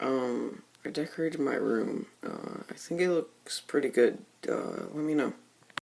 um, I decorated my room. Uh, I think it looks pretty good. Uh, let me know.